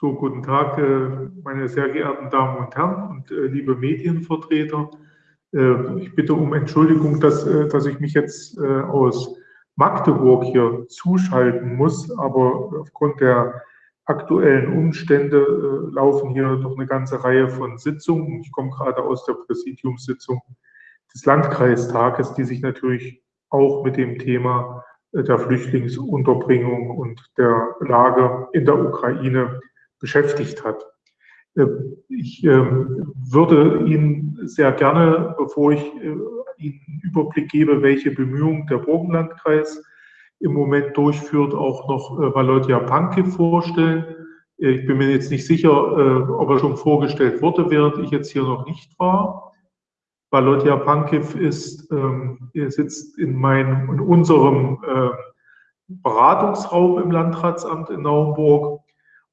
So, guten Tag, äh, meine sehr geehrten Damen und Herren und äh, liebe Medienvertreter. Äh, ich bitte um Entschuldigung, dass, dass ich mich jetzt aus Magdeburg hier zuschalten muss, aber aufgrund der aktuellen Umstände laufen hier noch eine ganze Reihe von Sitzungen. Ich komme gerade aus der Präsidiumssitzung des Landkreistages, die sich natürlich auch mit dem Thema der Flüchtlingsunterbringung und der Lage in der Ukraine beschäftigt hat. Äh, ich ähm, würde Ihnen sehr gerne, bevor ich äh, Ihnen einen Überblick gebe, welche Bemühungen der Burgenlandkreis im Moment durchführt, auch noch äh, Valodia Panke vorstellen. Ich bin mir jetzt nicht sicher, ob er schon vorgestellt wurde, während ich jetzt hier noch nicht war. Valodia Pankiv ist, ähm, er sitzt in meinem, in unserem Beratungsraum im Landratsamt in Naumburg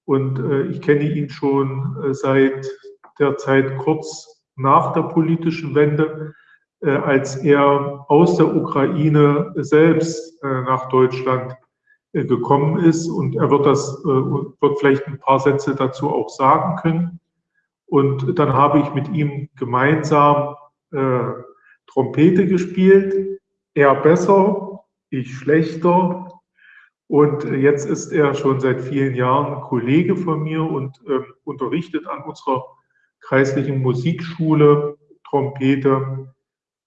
und äh, ich kenne ihn schon äh, seit der Zeit kurz nach der politischen Wende, äh, als er aus der Ukraine selbst äh, nach Deutschland äh, gekommen ist. Und er wird das, äh, wird vielleicht ein paar Sätze dazu auch sagen können. Und dann habe ich mit ihm gemeinsam Trompete gespielt. Er besser, ich schlechter, und jetzt ist er schon seit vielen Jahren Kollege von mir und äh, unterrichtet an unserer kreislichen Musikschule Trompete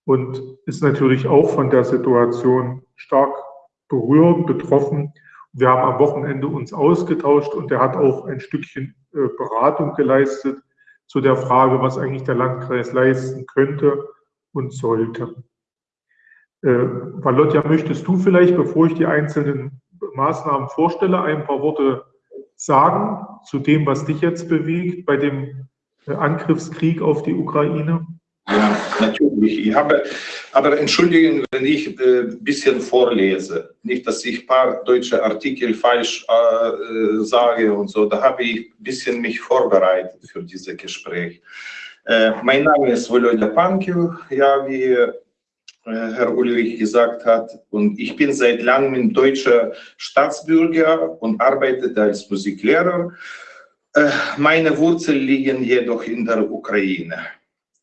und ist natürlich auch von der Situation stark berührt, betroffen. Wir haben am Wochenende uns ausgetauscht und er hat auch ein Stückchen äh, Beratung geleistet zu der Frage, was eigentlich der Landkreis leisten könnte und sollte. Äh, Valotja, möchtest du vielleicht, bevor ich die einzelnen Maßnahmen vorstelle, ein paar Worte sagen zu dem, was dich jetzt bewegt bei dem äh, Angriffskrieg auf die Ukraine? Ja, natürlich. Ich habe, aber entschuldigen, wenn ich ein äh, bisschen vorlese. Nicht, dass ich ein paar deutsche Artikel falsch äh, sage und so. Da habe ich ein bisschen mich vorbereitet für dieses Gespräch. Äh, mein Name ist Volodya Pankiv. Ja, äh, Herr Ulrich gesagt hat. Und ich bin seit langem deutscher Staatsbürger und arbeite als Musiklehrer. Äh, meine Wurzeln liegen jedoch in der Ukraine.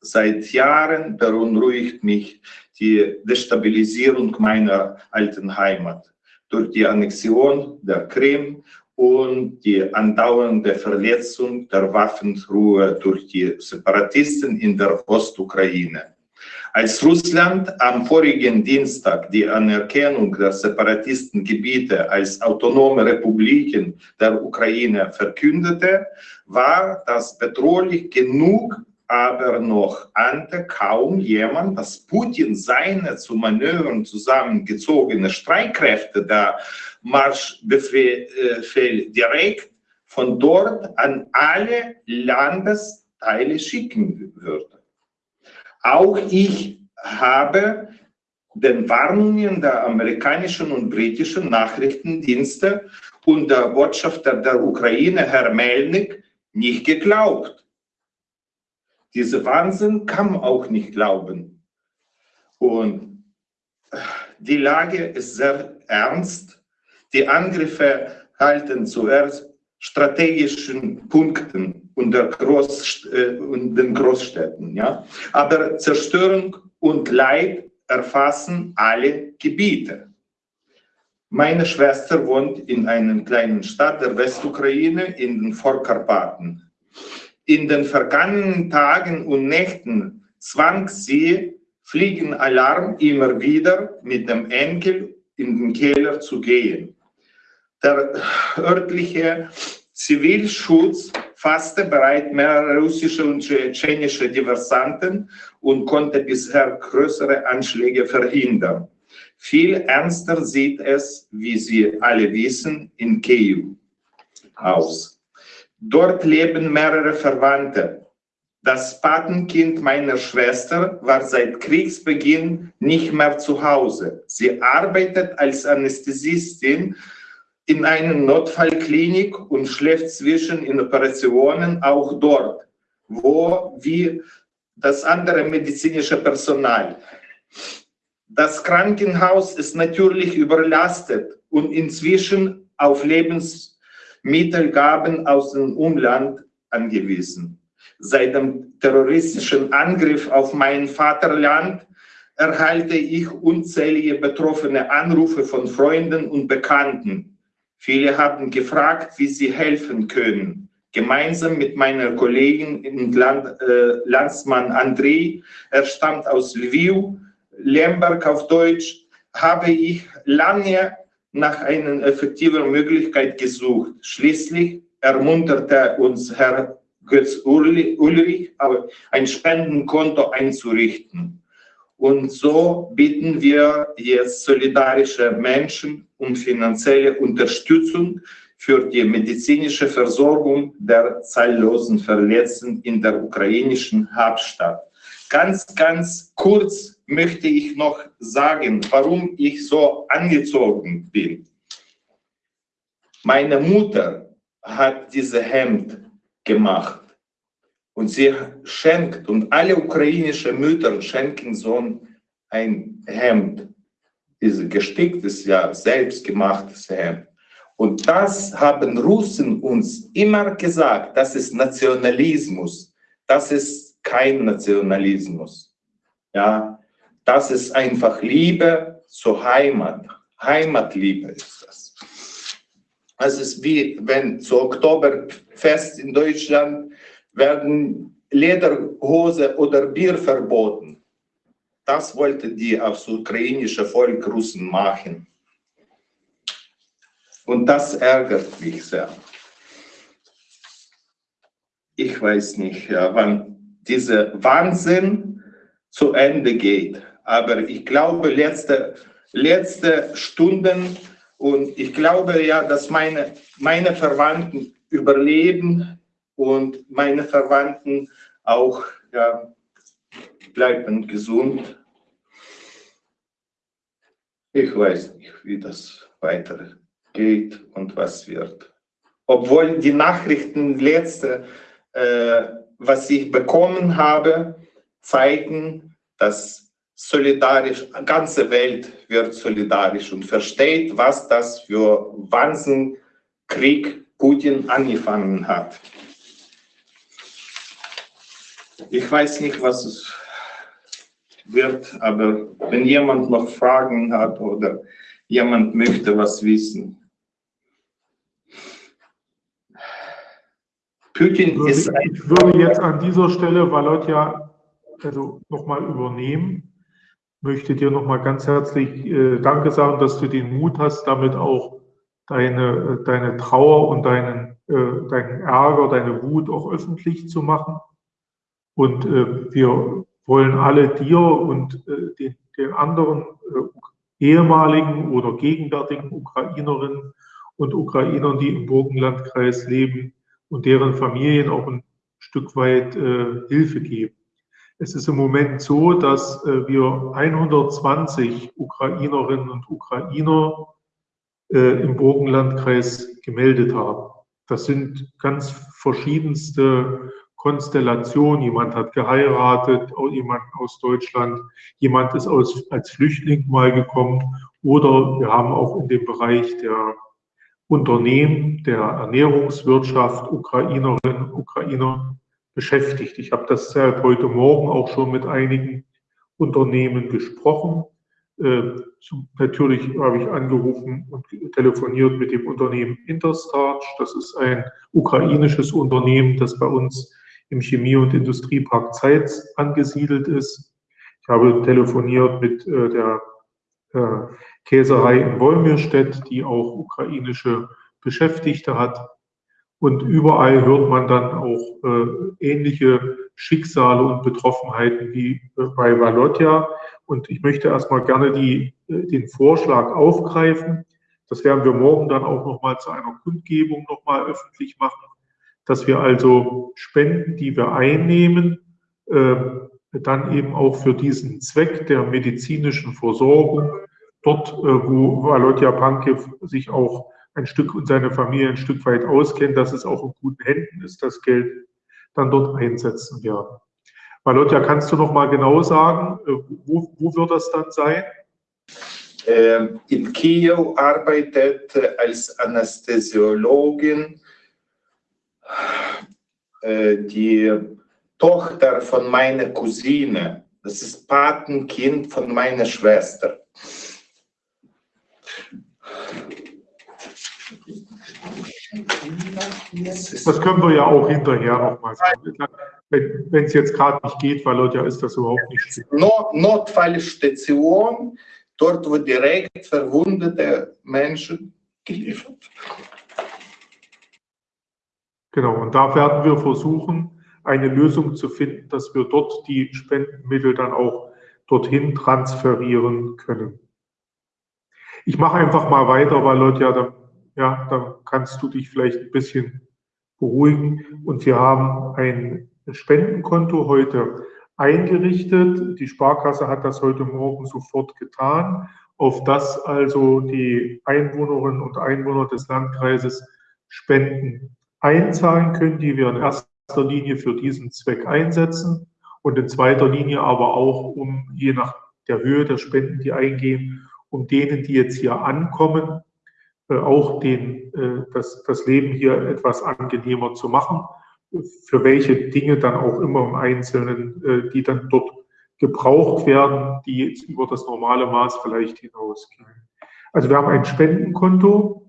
Seit Jahren beunruhigt mich die Destabilisierung meiner alten Heimat durch die Annexion der Krim und die andauernde Verletzung der Waffenruhe durch die Separatisten in der Ostukraine. Als Russland am vorigen Dienstag die Anerkennung der Separatistengebiete als autonome Republiken der Ukraine verkündete, war das bedrohlich genug, aber noch ahnte kaum jemand, dass Putin seine zu Manövern zusammengezogene Streitkräfte der Marschbefehl direkt von dort an alle Landesteile schicken würde. Auch ich habe den Warnungen der amerikanischen und britischen Nachrichtendienste und der Botschafter der Ukraine, Herr Melnik, nicht geglaubt. Diese Wahnsinn kann man auch nicht glauben. Und die Lage ist sehr ernst. Die Angriffe halten zuerst strategischen Punkten und, Groß, äh, und den Großstädten. Ja? Aber Zerstörung und Leid erfassen alle Gebiete. Meine Schwester wohnt in einer kleinen Stadt der Westukraine in den Vorkarpaten. In den vergangenen Tagen und Nächten zwang sie Fliegenalarm immer wieder mit dem Enkel in den Keller zu gehen. Der örtliche Zivilschutz fasste bereits mehrere russische und tschetschenische Diversanten und konnte bisher größere Anschläge verhindern. Viel ernster sieht es, wie Sie alle wissen, in Kiew aus. Dort leben mehrere Verwandte. Das Patenkind meiner Schwester war seit Kriegsbeginn nicht mehr zu Hause. Sie arbeitet als Anästhesistin in einer Notfallklinik und schläft zwischen in Operationen auch dort, wo wie das andere medizinische Personal. Das Krankenhaus ist natürlich überlastet und inzwischen auf Lebensmittel Mittelgaben aus dem Umland angewiesen. Seit dem terroristischen Angriff auf mein Vaterland erhalte ich unzählige betroffene Anrufe von Freunden und Bekannten. Viele haben gefragt, wie sie helfen können. Gemeinsam mit meiner Kollegin Land, äh, Landsmann Andrei, er stammt aus Lviv, Lemberg auf Deutsch, habe ich lange nach einer effektiven Möglichkeit gesucht. Schließlich ermunterte uns Herr Götz Ulrich, ein Spendenkonto einzurichten. Und so bitten wir jetzt solidarische Menschen um finanzielle Unterstützung für die medizinische Versorgung der zahllosen Verletzten in der ukrainischen Hauptstadt. Ganz, ganz kurz möchte ich noch sagen, warum ich so angezogen bin. Meine Mutter hat diese Hemd gemacht und sie schenkt, und alle ukrainischen Mütter schenken so ein Hemd, dieses gesticktes, ja, selbstgemachtes Hemd. Und das haben Russen uns immer gesagt, das ist Nationalismus, das ist kein Nationalismus. Ja, das ist einfach Liebe zur Heimat. Heimatliebe ist das. Es ist wie wenn zu Oktoberfest in Deutschland werden Lederhose oder Bier verboten. Das wollte die aufs ukrainische Volk Russen machen. Und das ärgert mich sehr. Ich weiß nicht, wann dieser Wahnsinn zu Ende geht. Aber ich glaube, letzte, letzte Stunden und ich glaube ja, dass meine, meine Verwandten überleben und meine Verwandten auch ja, bleiben gesund. Ich weiß nicht, wie das weitergeht und was wird. Obwohl die Nachrichten letzte, äh, was ich bekommen habe, zeigen, dass solidarisch, die ganze Welt wird solidarisch und versteht, was das für Wahnsinnkrieg Putin angefangen hat. Ich weiß nicht, was es wird, aber wenn jemand noch Fragen hat oder jemand möchte was wissen. Putin ist ein Ich würde jetzt an dieser Stelle Walotja also nochmal übernehmen. Möchte dir nochmal ganz herzlich äh, Danke sagen, dass du den Mut hast, damit auch deine, deine Trauer und deinen, äh, deinen Ärger, deine Wut auch öffentlich zu machen. Und äh, wir wollen alle dir und äh, den, den anderen äh, ehemaligen oder gegenwärtigen Ukrainerinnen und Ukrainern, die im Burgenlandkreis leben und deren Familien auch ein Stück weit äh, Hilfe geben. Es ist im Moment so, dass äh, wir 120 Ukrainerinnen und Ukrainer äh, im Burgenlandkreis gemeldet haben. Das sind ganz verschiedenste Konstellation. Jemand hat geheiratet, jemand aus Deutschland, jemand ist aus, als Flüchtling mal gekommen oder wir haben auch in dem Bereich der Unternehmen, der Ernährungswirtschaft Ukrainerinnen und Ukrainer beschäftigt. Ich habe das heute Morgen auch schon mit einigen Unternehmen gesprochen. Äh, natürlich habe ich angerufen und telefoniert mit dem Unternehmen Interstarch. Das ist ein ukrainisches Unternehmen, das bei uns im Chemie- und Industriepark Zeitz angesiedelt ist. Ich habe telefoniert mit äh, der äh, Käserei in Wolmirstedt, die auch ukrainische Beschäftigte hat. Und überall hört man dann auch äh, ähnliche Schicksale und Betroffenheiten wie äh, bei Valotja. Und ich möchte erstmal gerne die, äh, den Vorschlag aufgreifen. Das werden wir morgen dann auch nochmal zu einer Kundgebung nochmal öffentlich machen dass wir also Spenden, die wir einnehmen, äh, dann eben auch für diesen Zweck der medizinischen Versorgung, dort, äh, wo Walotja Pankev sich auch ein Stück und seine Familie ein Stück weit auskennt, dass es auch in guten Händen ist, das Geld dann dort einsetzen werden. Walotja, kannst du noch mal genau sagen, äh, wo, wo wird das dann sein? äh, in Kiew arbeitet als Anästhesiologin. Äh, die Tochter von meiner Cousine, das ist Patenkind von meiner Schwester. Das können wir ja auch hinterher nochmal sagen. Wenn es jetzt gerade nicht geht, weil Leute ist das überhaupt nicht. Not, Notfallstation, dort wo direkt verwundete Menschen geliefert. Genau, und da werden wir versuchen, eine Lösung zu finden, dass wir dort die Spendenmittel dann auch dorthin transferieren können. Ich mache einfach mal weiter, weil Leute ja, dann, ja, dann kannst du dich vielleicht ein bisschen beruhigen. Und wir haben ein Spendenkonto heute eingerichtet. Die Sparkasse hat das heute Morgen sofort getan, auf das also die Einwohnerinnen und Einwohner des Landkreises Spenden einzahlen können, die wir in erster Linie für diesen Zweck einsetzen und in zweiter Linie aber auch, um je nach der Höhe der Spenden, die eingehen, um denen, die jetzt hier ankommen, äh, auch den, äh, das, das Leben hier etwas angenehmer zu machen, für welche Dinge dann auch immer im Einzelnen, äh, die dann dort gebraucht werden, die jetzt über das normale Maß vielleicht hinausgehen. Also wir haben ein Spendenkonto,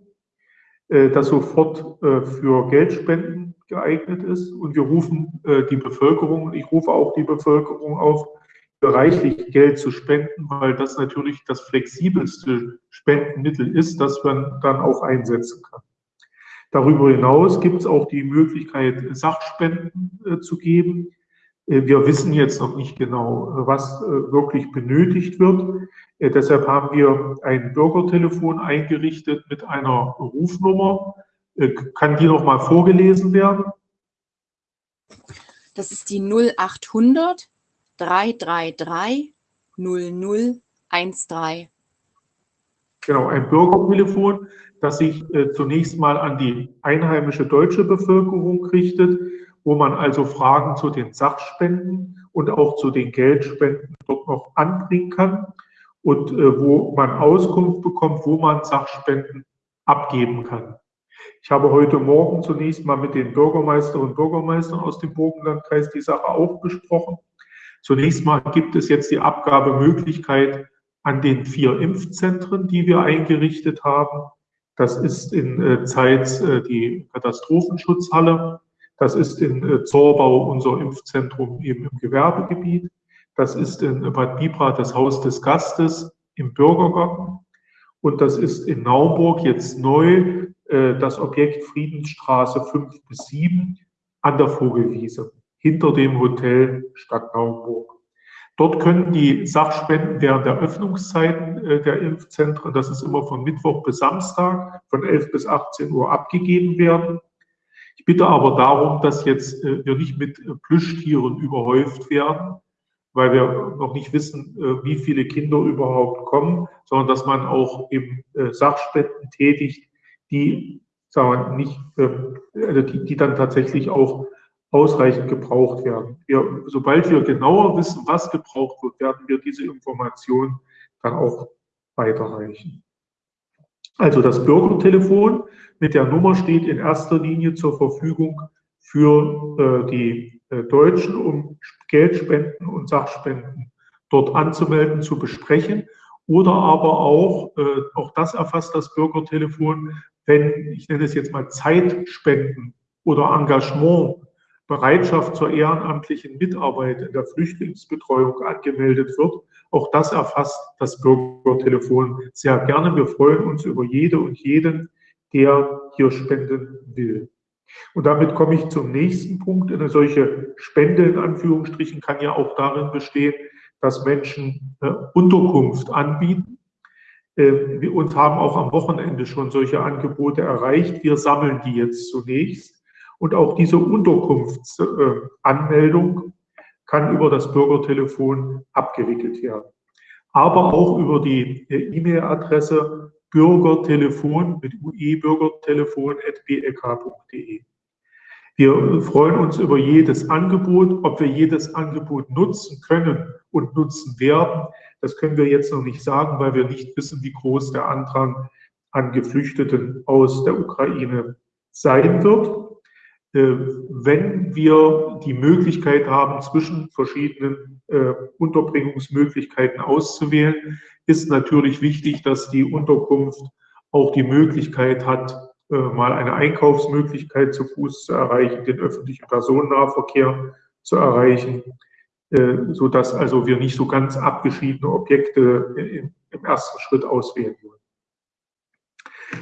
das sofort für Geldspenden geeignet ist und wir rufen die Bevölkerung, ich rufe auch die Bevölkerung auf, reichlich Geld zu spenden, weil das natürlich das flexibelste Spendenmittel ist, das man dann auch einsetzen kann. Darüber hinaus gibt es auch die Möglichkeit, Sachspenden äh, zu geben. Äh, wir wissen jetzt noch nicht genau, was äh, wirklich benötigt wird. Äh, deshalb haben wir ein Bürgertelefon eingerichtet mit einer Rufnummer. Äh, kann die noch mal vorgelesen werden? Das ist die 0800 333 0013. Genau, ein Bürgertelefon, das sich äh, zunächst mal an die einheimische deutsche Bevölkerung richtet, wo man also Fragen zu den Sachspenden und auch zu den Geldspenden dort noch anbringen kann und äh, wo man Auskunft bekommt, wo man Sachspenden abgeben kann. Ich habe heute Morgen zunächst mal mit den Bürgermeisterinnen und Bürgermeistern aus dem Burgenlandkreis die Sache auch besprochen. Zunächst mal gibt es jetzt die Abgabemöglichkeit an den vier Impfzentren, die wir eingerichtet haben. Das ist in äh, Zeitz äh, die Katastrophenschutzhalle. Das ist in äh, Zorbau unser Impfzentrum eben im Gewerbegebiet. Das ist in Bad Bibra das Haus des Gastes im Bürgergarten. Und das ist in Naumburg jetzt neu äh, das Objekt Friedensstraße 5 bis 7 an der Vogelwiese hinter dem Hotel Stadt Naumburg. Dort können die Sachspenden während der Öffnungszeiten äh, der Impfzentren, das ist immer von Mittwoch bis Samstag, von 11 bis 18 Uhr abgegeben werden. Ich bitte aber darum, dass jetzt äh, wir nicht mit Plüschtieren überhäuft werden, weil wir noch nicht wissen, wie viele Kinder überhaupt kommen, sondern dass man auch eben Sachspenden tätigt, die, sagen wir, nicht, also die, die dann tatsächlich auch ausreichend gebraucht werden. Wir, sobald wir genauer wissen, was gebraucht wird, werden wir diese Information dann auch weiterreichen. Also das Bürgertelefon mit der Nummer steht in erster Linie zur Verfügung für äh, die äh, Deutschen, um Geldspenden und Sachspenden dort anzumelden, zu besprechen. Oder aber auch, äh, auch das erfasst das Bürgertelefon, wenn, ich nenne es jetzt mal Zeitspenden oder Engagement Bereitschaft zur ehrenamtlichen Mitarbeit in der Flüchtlingsbetreuung angemeldet wird. Auch das erfasst das Bürgertelefon sehr gerne. Wir freuen uns über jede und jeden, der hier spenden will. Und damit komme ich zum nächsten Punkt. Eine solche Spende in Anführungsstrichen kann ja auch darin bestehen, dass Menschen äh, Unterkunft anbieten. Äh, wir uns haben auch am Wochenende schon solche Angebote erreicht. Wir sammeln die jetzt zunächst und auch diese Unterkunftsanmeldung kann über das Bürgertelefon abgewickelt werden. Aber auch über die E-Mail-Adresse bürgertelefon mit uebürgertelefon.bek.de. Wir freuen uns über jedes Angebot. Ob wir jedes Angebot nutzen können und nutzen werden, Das können wir jetzt noch nicht sagen, weil wir nicht wissen, wie groß der Andrang an Geflüchteten aus der Ukraine sein wird. Äh, wenn wir die Möglichkeit haben, zwischen verschiedenen äh, Unterbringungsmöglichkeiten auszuwählen, ist natürlich wichtig, dass die Unterkunft auch die Möglichkeit hat, äh, mal eine Einkaufsmöglichkeit zu Fuß zu erreichen, den öffentlichen Personennahverkehr zu erreichen, so dass also wir nicht so ganz abgeschiedene Objekte im ersten Schritt auswählen wollen.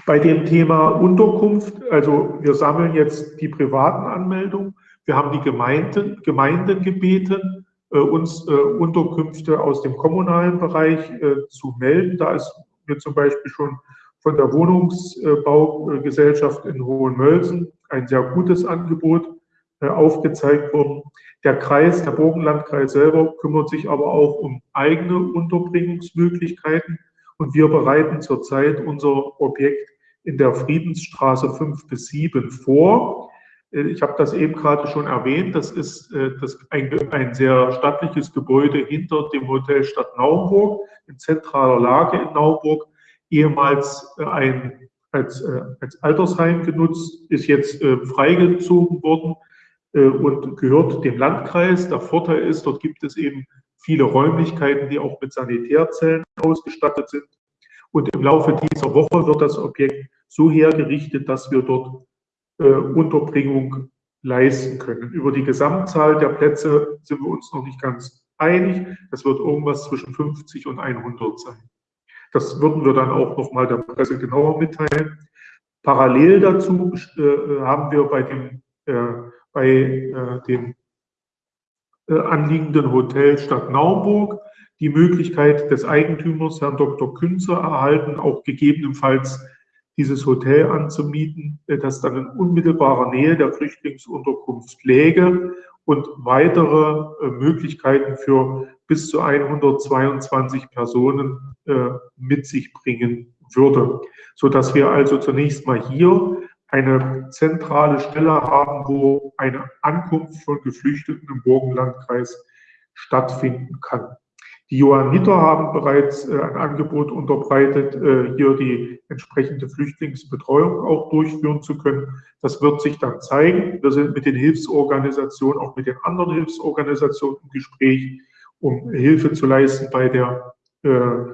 Bei dem Thema Unterkunft, also wir sammeln jetzt die privaten Anmeldungen. Wir haben die Gemeinden, Gemeinden gebeten, äh, uns äh, Unterkünfte aus dem kommunalen Bereich äh, zu melden. Da ist mir zum Beispiel schon von der Wohnungsbaugesellschaft in Hohenmölsen ein sehr gutes Angebot äh, aufgezeigt worden. Der Kreis, der Burgenlandkreis selber kümmert sich aber auch um eigene Unterbringungsmöglichkeiten. Und wir bereiten zurzeit unser Objekt in der Friedensstraße 5 bis 7 vor. Äh, ich habe das eben gerade schon erwähnt. Das ist äh, das ein, ein sehr stattliches Gebäude hinter dem Hotel Stadt Naumburg in zentraler Lage in Naumburg. Ehemals äh, ein, als, als Altersheim genutzt, ist jetzt freigezogen worden und gehört dem Landkreis. Der Vorteil ist, dort gibt es eben viele Räumlichkeiten, die auch mit Sanitärzellen ausgestattet sind. Und im Laufe dieser Woche wird das Objekt so hergerichtet, dass wir dort Unterbringung leisten können. Über die Gesamtzahl der Plätze sind wir uns noch nicht ganz einig. Das wird irgendwas zwischen 50 und 100 sein. Das würden wir dann auch noch mal der Presse genauer mitteilen. Parallel dazu äh, haben wir bei dem, äh, bei, äh, dem äh, anliegenden Hotel Stadt Naumburg die Möglichkeit des Eigentümers, Herrn Dr. Künzer, erhalten, auch gegebenenfalls dieses Hotel anzumieten, äh, das dann in unmittelbarer Nähe der Flüchtlingsunterkunft läge und weitere äh, Möglichkeiten für bis zu 122 Personen äh, mit sich bringen würde, so dass wir also zunächst mal hier eine zentrale Stelle haben, wo eine Ankunft von Geflüchteten im Burgenlandkreis stattfinden kann. Die Johanniter haben bereits äh, ein Angebot unterbreitet, äh, hier die entsprechende Flüchtlingsbetreuung auch durchführen zu können. Das wird sich dann zeigen. Wir sind mit den Hilfsorganisationen, auch mit den anderen Hilfsorganisationen im Gespräch, um Hilfe zu leisten bei der, äh,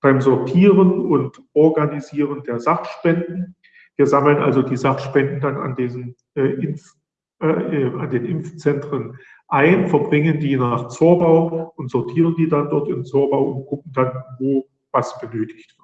beim Sortieren und Organisieren der Sachspenden. Wir sammeln also die Sachspenden dann an, diesen, äh, Impf, äh, äh an den Impfzentren ein, verbringen die nach Zorbau und sortieren die dann dort in Zorbau und gucken dann, wo was benötigt wird.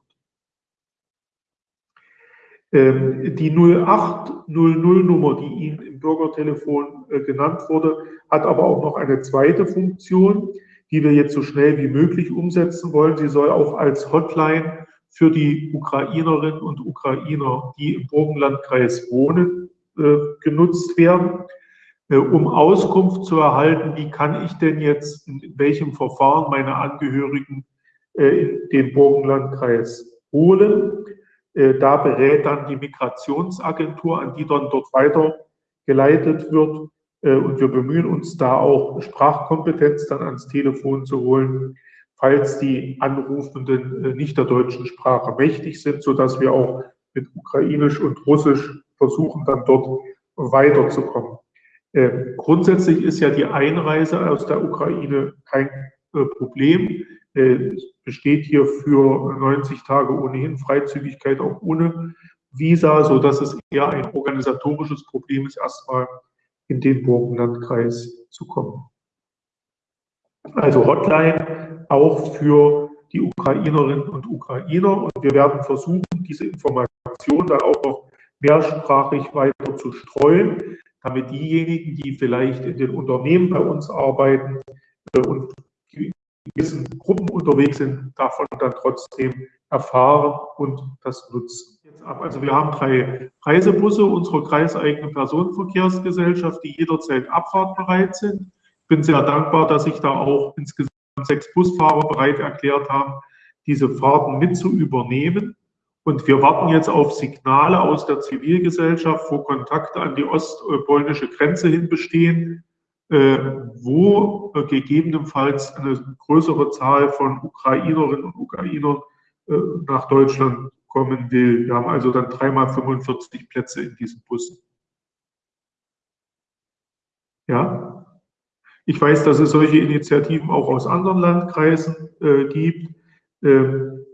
Ähm, die 0800-Nummer, die Ihnen im Bürgertelefon äh, genannt wurde, hat aber auch noch eine zweite Funktion, die wir jetzt so schnell wie möglich umsetzen wollen. Sie soll auch als Hotline für die Ukrainerinnen und Ukrainer, die im Burgenlandkreis wohnen, äh, genutzt werden. Äh, um Auskunft zu erhalten, wie kann ich denn jetzt in welchem Verfahren meine Angehörigen äh, in den Burgenlandkreis holen. Äh, da berät dann die Migrationsagentur, an die dann dort weitergeleitet wird. Und wir bemühen uns da auch Sprachkompetenz dann ans Telefon zu holen, falls die Anrufenden nicht der deutschen Sprache mächtig sind, sodass wir auch mit Ukrainisch und Russisch versuchen, dann dort weiterzukommen. Äh, grundsätzlich ist ja die Einreise aus der Ukraine kein äh, Problem. Äh, es besteht hier für 90 Tage ohnehin Freizügigkeit auch ohne Visa, sodass es eher ein organisatorisches Problem ist, erstmal in den Burgenlandkreis zu kommen. Also Hotline auch für die Ukrainerinnen und Ukrainer. Und wir werden versuchen, diese Information dann auch noch mehrsprachig weiter zu streuen, damit diejenigen, die vielleicht in den Unternehmen bei uns arbeiten äh, und in gewissen Gruppen unterwegs sind, davon dann trotzdem erfahren und das nutzen. Also wir haben drei Reisebusse unserer kreiseigenen Personenverkehrsgesellschaft, die jederzeit abfahrtbereit sind. Ich bin sehr dankbar, dass sich da auch insgesamt sechs Busfahrer bereit erklärt haben, diese Fahrten mit zu übernehmen. Und wir warten jetzt auf Signale aus der Zivilgesellschaft, wo Kontakte an die ostpolnische Grenze hin bestehen, äh, wo äh, gegebenenfalls eine größere Zahl von Ukrainerinnen und Ukrainern äh, nach Deutschland kommen will. Wir haben also dann dreimal 45 Plätze in diesen Bussen. Ja, ich weiß, dass es solche Initiativen auch aus anderen Landkreisen äh, gibt. Ähm,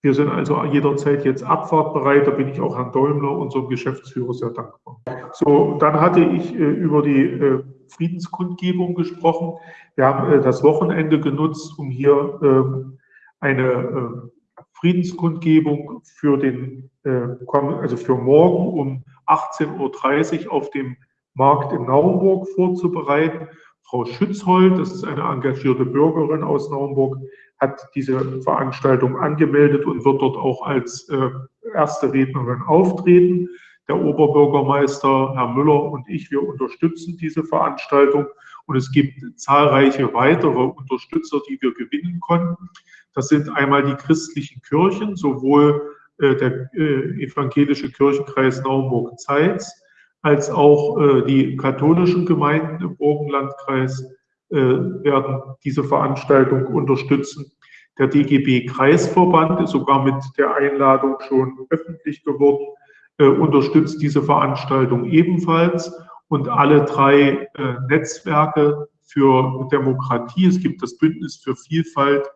wir sind also jederzeit jetzt abfahrtbereit. Da bin ich auch Herrn Däumler, unserem Geschäftsführer, sehr dankbar. So, dann hatte ich äh, über die äh, Friedenskundgebung gesprochen. Wir haben äh, das Wochenende genutzt, um hier ähm, eine äh, Friedenskundgebung für den, äh, also für morgen um 18.30 Uhr auf dem Markt in Naumburg vorzubereiten. Frau Schützhold, das ist eine engagierte Bürgerin aus Naumburg, hat diese Veranstaltung angemeldet und wird dort auch als äh, erste Rednerin auftreten. Der Oberbürgermeister, Herr Müller und ich, wir unterstützen diese Veranstaltung und es gibt zahlreiche weitere Unterstützer, die wir gewinnen konnten. Das sind einmal die christlichen Kirchen, sowohl äh, der äh, evangelische Kirchenkreis Naumburg-Zeitz als auch äh, die katholischen Gemeinden im Burgenlandkreis werden diese Veranstaltung unterstützen. Der DGB Kreisverband ist sogar mit der Einladung schon öffentlich geworden, äh, unterstützt diese Veranstaltung ebenfalls und alle drei äh, Netzwerke für Demokratie. Es gibt das Bündnis für Vielfalt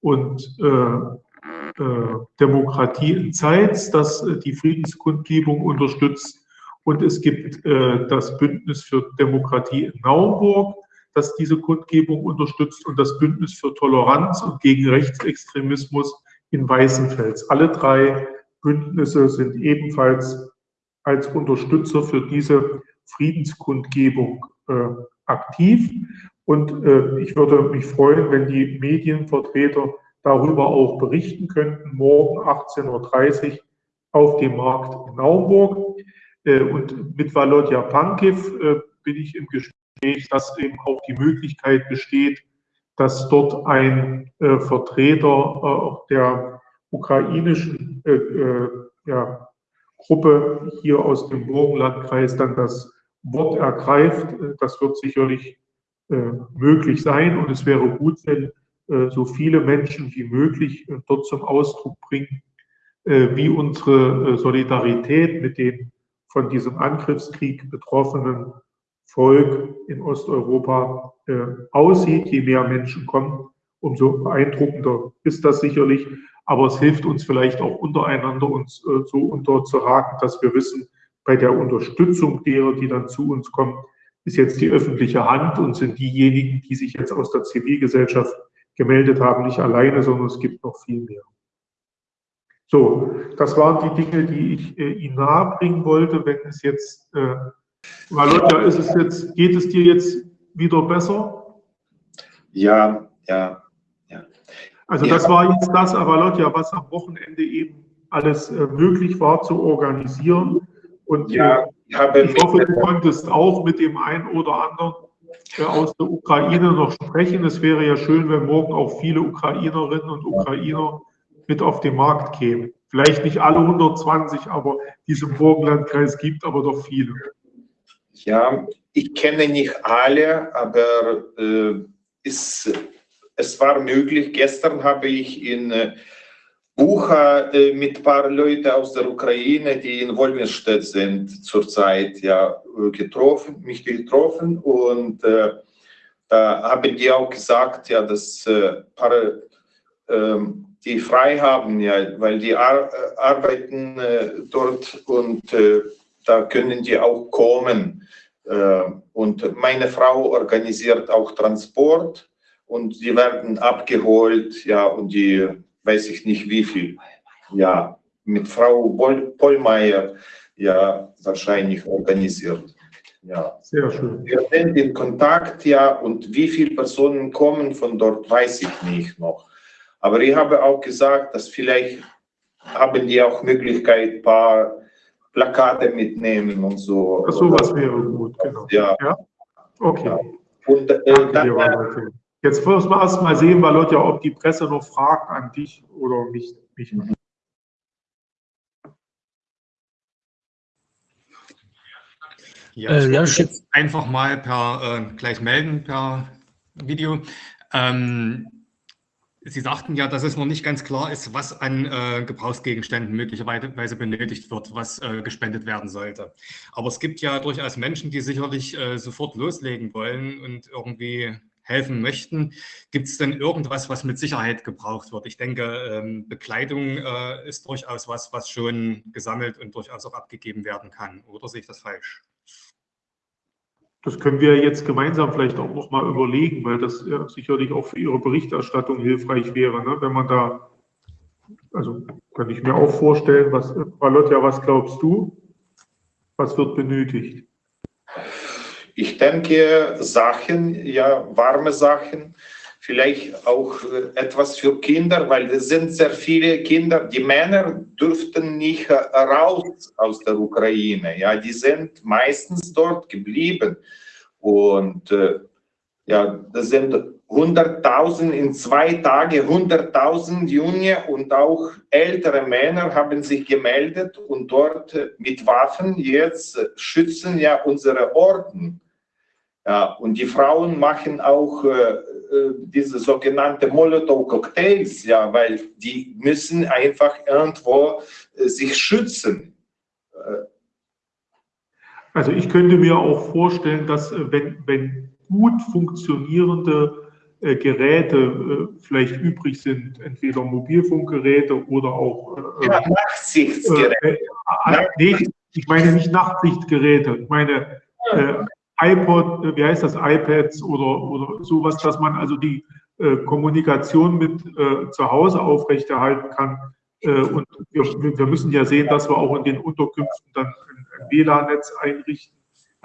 und äh, äh, Demokratie in Zeitz, das äh, die Friedenskundgebung unterstützt. Und es gibt das Bündnis für Demokratie in Naumburg, das diese Kundgebung unterstützt und das Bündnis für Toleranz und gegen Rechtsextremismus in Weißenfels. Alle drei Bündnisse sind ebenfalls als Unterstützer für diese Friedenskundgebung äh, aktiv. Und äh, ich würde mich freuen, wenn die Medienvertreter darüber auch berichten könnten, morgen 18.30 Uhr auf dem Markt in Naumburg. Äh, und mit Valodja Pankiv äh, bin ich im Gespräch dass eben auch die Möglichkeit besteht, dass dort ein äh, Vertreter äh, der ukrainischen äh, äh, ja, Gruppe hier aus dem Burgenlandkreis dann das Wort ergreift. Das wird sicherlich äh, möglich sein und es wäre gut, wenn äh, so viele Menschen wie möglich dort zum Ausdruck bringen, wie unsere Solidarität mit den von diesem Angriffskrieg betroffenen Volk in Osteuropa äh, aussieht. Je mehr Menschen kommen, umso beeindruckender ist das sicherlich. Aber es hilft uns vielleicht auch untereinander, uns äh, so unterzuhaken, dass wir wissen, bei der Unterstützung derer, die dann zu uns kommen, ist jetzt die öffentliche Hand und sind diejenigen, die sich jetzt aus der Zivilgesellschaft gemeldet haben, nicht alleine, sondern es gibt noch viel mehr. So, das waren die Dinge, die ich äh, Ihnen nahebringen wollte. Wenn es jetzt äh, Valodia, ist es jetzt, geht es dir jetzt wieder besser? Ja, ja, ja. Also das war jetzt das, Avalotja, was am Wochenende eben alles äh, möglich war zu organisieren. Und ja, äh, ich, ich hoffe, du konntest auch mit dem einen oder anderen äh, aus der Ukraine noch sprechen. Es wäre ja schön, wenn morgen auch viele Ukrainerinnen und Ukrainer mit auf den Markt kämen. Vielleicht nicht alle 120, aber diese Burgenlandkreis gibt aber doch viele. Ja, ich kenne nicht alle, aber äh, es, es war möglich. Gestern habe ich in äh, Bucha äh, mit ein paar Leuten aus der Ukraine, die in Wolmirstedt sind, zurzeit ja, getroffen, mich getroffen und äh, da haben die auch gesagt, ja, dass äh, paar, ähm, die frei haben, ja, weil die ar äh, arbeiten äh, dort und da können die auch kommen. Äh, und meine Frau organisiert auch Transport und die werden abgeholt, ja, und die weiß ich nicht wie viel, ja, mit Frau Pollmeier, ja, wahrscheinlich organisiert. Ja. Sehr schön. Wir sind in Kontakt, ja, und wie viele Personen kommen von dort, weiß ich nicht noch. Aber ich habe auch gesagt, dass vielleicht haben die auch Möglichkeit, ein paar Plakate mitnehmen und so. Ach, sowas wäre gut, genau. Ja. ja? Okay. Ja. Und, äh, dann, dir, Jetzt müssen wir erst mal sehen, weil Leute, ob die Presse noch Fragen an dich oder mich, mich mhm. Ja, äh, ich ja, jetzt einfach mal per äh, gleich melden per Video. Ähm, Sie sagten ja, dass es noch nicht ganz klar ist, was an äh, Gebrauchsgegenständen möglicherweise benötigt wird, was äh, gespendet werden sollte. Aber es gibt ja durchaus Menschen, die sicherlich äh, sofort loslegen wollen und irgendwie helfen möchten. Gibt es denn irgendwas, was mit Sicherheit gebraucht wird? Ich denke, ähm, Bekleidung äh, ist durchaus was, was schon gesammelt und durchaus auch abgegeben werden kann. Oder sehe ich das falsch? Das können wir jetzt gemeinsam vielleicht auch nochmal überlegen, weil das ja sicherlich auch für Ihre Berichterstattung hilfreich wäre, ne? wenn man da, also kann ich mir auch vorstellen, was, Valotja, was glaubst du? Was wird benötigt? Ich denke, Sachen, ja, warme Sachen, vielleicht auch äh, etwas für Kinder, weil es sind sehr viele Kinder. Die Männer dürften nicht raus aus der Ukraine. Ja, die sind meistens dort geblieben. Und äh, ja, das sind 100.000 in zwei Tagen, 100.000 Junge und auch ältere Männer haben sich gemeldet und dort mit Waffen jetzt schützen ja unsere Orden. Ja, und die Frauen machen auch äh, äh diese sogenannte Molotow-Cocktails, ja, weil die müssen einfach irgendwo äh, sich schützen. Äh, also ich könnte mir auch vorstellen, dass äh, wenn, wenn gut funktionierende äh, Geräte äh, vielleicht übrig sind, entweder Mobilfunkgeräte oder auch äh, ja, Nachtsichtsgeräte. Äh, nee, ich meine nicht Nachtsichtgeräte, ich meine iPod, wie heißt das, iPads oder, oder sowas, dass man also die Kommunikation mit zu Hause aufrechterhalten kann. und wir, wir müssen ja sehen, dass wir auch in den Unterkünften dann WLAN-Netz einrichten,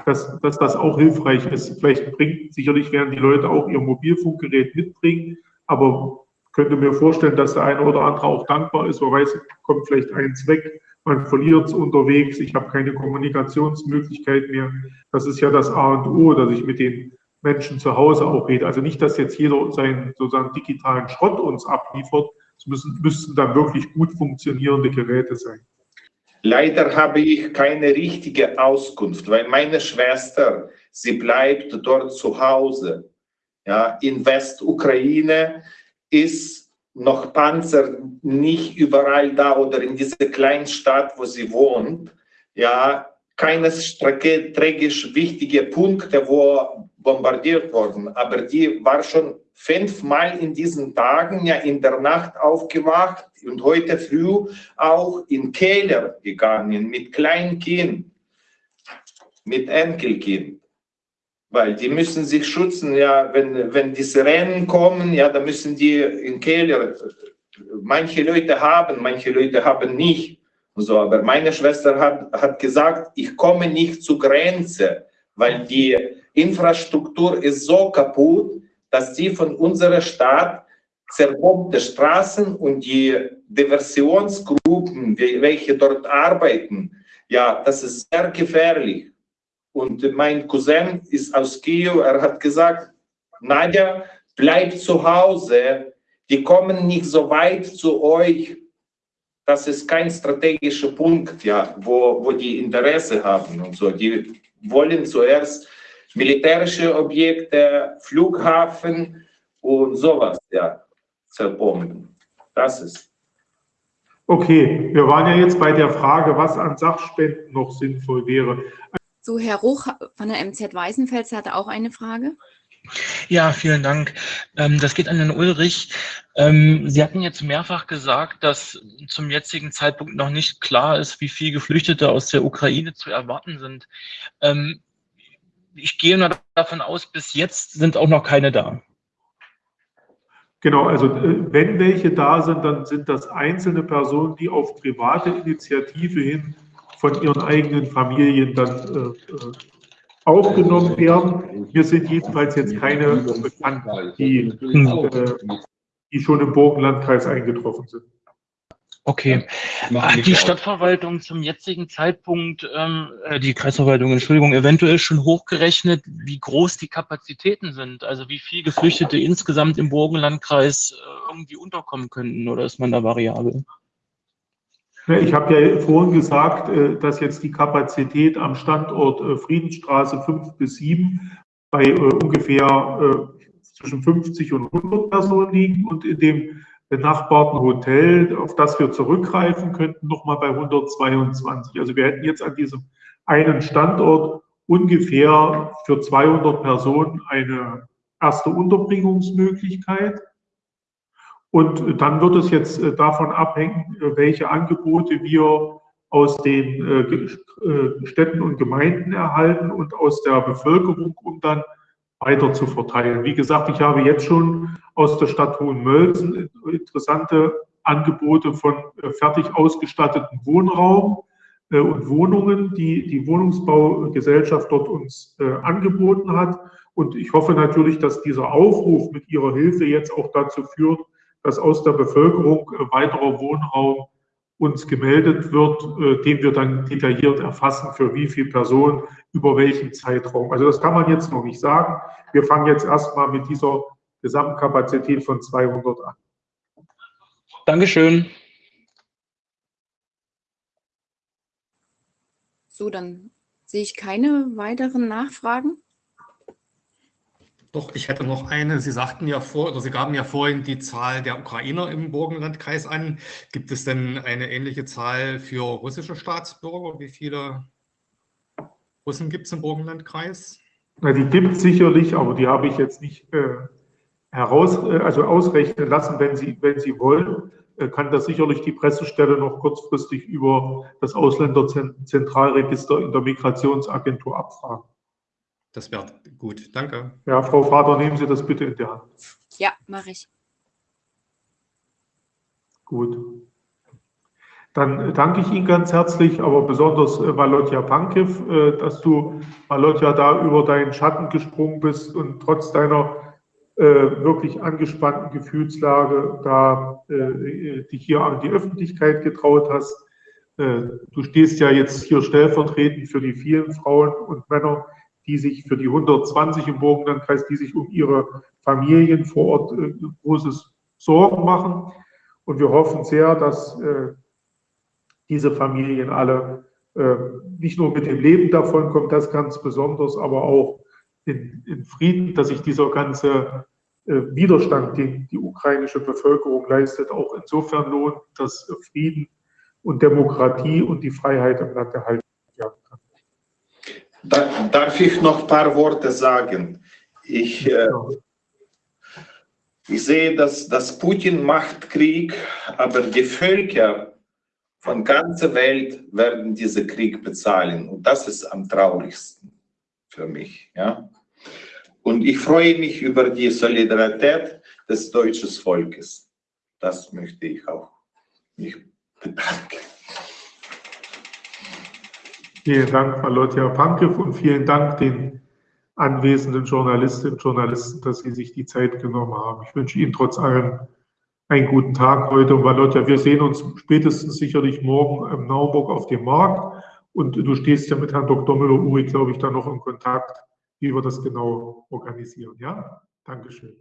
dass, dass das auch hilfreich ist. Vielleicht bringt, sicherlich werden die Leute auch ihr Mobilfunkgerät mitbringen, aber könnte mir vorstellen, dass der eine oder andere auch dankbar ist, man weiß, kommt vielleicht eins weg, man verliert es unterwegs, ich habe keine Kommunikationsmöglichkeit mehr. Das ist ja das A und O, dass ich mit den Menschen zu Hause auch rede. Also nicht, dass jetzt jeder seinen sozusagen digitalen Schrott uns abliefert, es müssen, müssten dann wirklich gut funktionierende Geräte sein. Leider habe ich keine richtige Auskunft, weil meine Schwester, sie bleibt dort zu Hause. Ja, in Westukraine ist noch Panzer nicht überall da oder in dieser kleinen Stadt, wo sie wohnt. Ja, keine strategisch wichtige Punkte, wo bombardiert wurden, aber die war schon fünfmal in diesen Tagen ja in der Nacht aufgewacht und heute früh auch in Keller gegangen mit Kleinkind, mit Enkelkind. Weil die müssen sich schützen, ja, wenn, wenn diese Rennen kommen, ja, da müssen die in Keller, manche Leute haben, manche Leute haben nicht. So, aber meine Schwester hat, hat gesagt, ich komme nicht zur Grenze, weil die Infrastruktur ist so kaputt, dass sie von unserer Stadt zerbombte Straßen und die Diversionsgruppen, welche dort arbeiten, ja, das ist sehr gefährlich. Und mein Cousin ist aus Kiew, er hat gesagt, Nadja, bleib zu Hause, die kommen nicht so weit zu euch. Das ist kein strategischer Punkt, ja, wo, wo die Interesse haben und so. Die wollen zuerst militärische Objekte, Flughafen und sowas, ja, zerbomben. Das ist. Okay, wir waren ja jetzt bei der Frage, was an Sachspenden noch sinnvoll wäre. So, Herr Ruch von der MZ Weißenfels hatte auch eine Frage. Ja, vielen Dank. Ähm, das geht an Herrn Ulrich. Ähm, Sie hatten jetzt mehrfach gesagt, dass zum jetzigen Zeitpunkt noch nicht klar ist, wie viele Geflüchtete aus der Ukraine zu erwarten sind. Ähm, ich gehe mal davon aus, bis jetzt sind auch noch keine da. Genau, also äh, wenn welche da sind, dann sind das einzelne Personen, die auf private Initiative hin von ihren eigenen Familien dann äh, äh aufgenommen werden. Mir sind jedenfalls jetzt keine bekannt, die, äh, die schon im Burgenlandkreis eingetroffen sind. Okay. Hat die Stadtverwaltung zum jetzigen Zeitpunkt, ähm, äh, die Kreisverwaltung, Entschuldigung, eventuell schon hochgerechnet, wie groß die Kapazitäten sind? Also wie viele Geflüchtete insgesamt im Burgenlandkreis äh, irgendwie unterkommen könnten oder ist man da variabel? Ich habe ja vorhin gesagt, äh, dass jetzt die Kapazität am Standort äh, Friedensstraße 5 bis 7 bei äh, ungefähr zwischen 50 und 100 Personen liegt und in dem benachbarten Hotel, auf das wir zurückgreifen könnten, nochmal bei 122. Also wir hätten jetzt an diesem einen Standort ungefähr für 200 Personen eine erste Unterbringungsmöglichkeit. Und dann wird es jetzt äh, davon abhängen, äh, welche Angebote wir aus den äh, Städten und Gemeinden erhalten und aus der Bevölkerung, um dann weiter zu verteilen. Wie gesagt, ich habe jetzt schon aus der Stadt Hohenmölsen interessante Angebote von fertig ausgestatteten Wohnraum und Wohnungen, die die Wohnungsbaugesellschaft dort uns angeboten hat. Und ich hoffe natürlich, dass dieser Aufruf mit Ihrer Hilfe jetzt auch dazu führt, dass aus der Bevölkerung äh, weiterer Wohnraum uns gemeldet wird, äh, den wir dann detailliert erfassen, für wie viele Personen, über welchen Zeitraum. Also das kann man jetzt noch nicht sagen. Wir fangen jetzt erstmal mit dieser Gesamtkapazität von 200 an. Dankeschön. So, dann sehe ich keine weiteren Nachfragen. Doch, ich hätte noch eine. Sie sagten ja vor, oder Sie gaben ja vorhin die Zahl der Ukrainer im Burgenlandkreis an. Gibt es denn eine ähnliche Zahl für russische Staatsbürger? Wie viele Russen gibt es im Burgenlandkreis? Na, die gibt es sicherlich, aber die habe ich jetzt nicht äh, heraus, äh, also ausrechnen lassen. Wenn Sie, wenn Sie wollen, äh, kann das sicherlich die Pressestelle noch kurzfristig über das Ausländerzentralregister in der Migrationsagentur abfragen. Das wäre gut. Danke. Ja, Frau Vater, nehmen Sie das bitte in die Hand. Ja, mache ich. Gut. Dann danke ich Ihnen ganz herzlich, aber besonders äh, Valotja Pankiv, äh, dass du, Valotja, da über deinen Schatten gesprungen bist und trotz deiner äh, wirklich angespannten Gefühlslage da äh, dich hier an die Öffentlichkeit getraut hast. Äh, du stehst ja jetzt hier stellvertretend für die vielen Frauen und Männer, die sich für die 120 im Burgenlandkreis, die sich um ihre Familien vor Ort äh, großes Sorgen machen. Und wir hoffen sehr, dass äh, diese Familien alle äh, nicht nur mit dem Leben davon kommen, das ganz besonders, aber auch in, in Frieden, dass sich dieser ganze äh, Widerstand, den die ukrainische Bevölkerung leistet, auch insofern lohnt, dass Frieden und Demokratie und die Freiheit im Land erhalten. Da, darf ich noch ein paar Worte sagen? Ich, äh, ich sehe, dass, dass Putin macht Krieg, aber die Völker von ganzer Welt werden diesen Krieg bezahlen. Und das ist am traurigsten für mich. Ja? Und ich freue mich über die Solidarität des deutschen Volkes. Das möchte ich auch mich bedanken. Vielen Dank, Malotja Pankev, und vielen Dank den anwesenden Journalistinnen und Journalisten, dass Sie sich die Zeit genommen haben. Ich wünsche Ihnen trotz allem einen guten Tag heute. Und Walotja, wir sehen uns spätestens sicherlich morgen im Nauburg auf dem Markt. Und du stehst ja mit Herrn Dr. Müller-Uri, glaube ich, da noch in Kontakt, wie wir das genau organisieren. Ja, Dankeschön.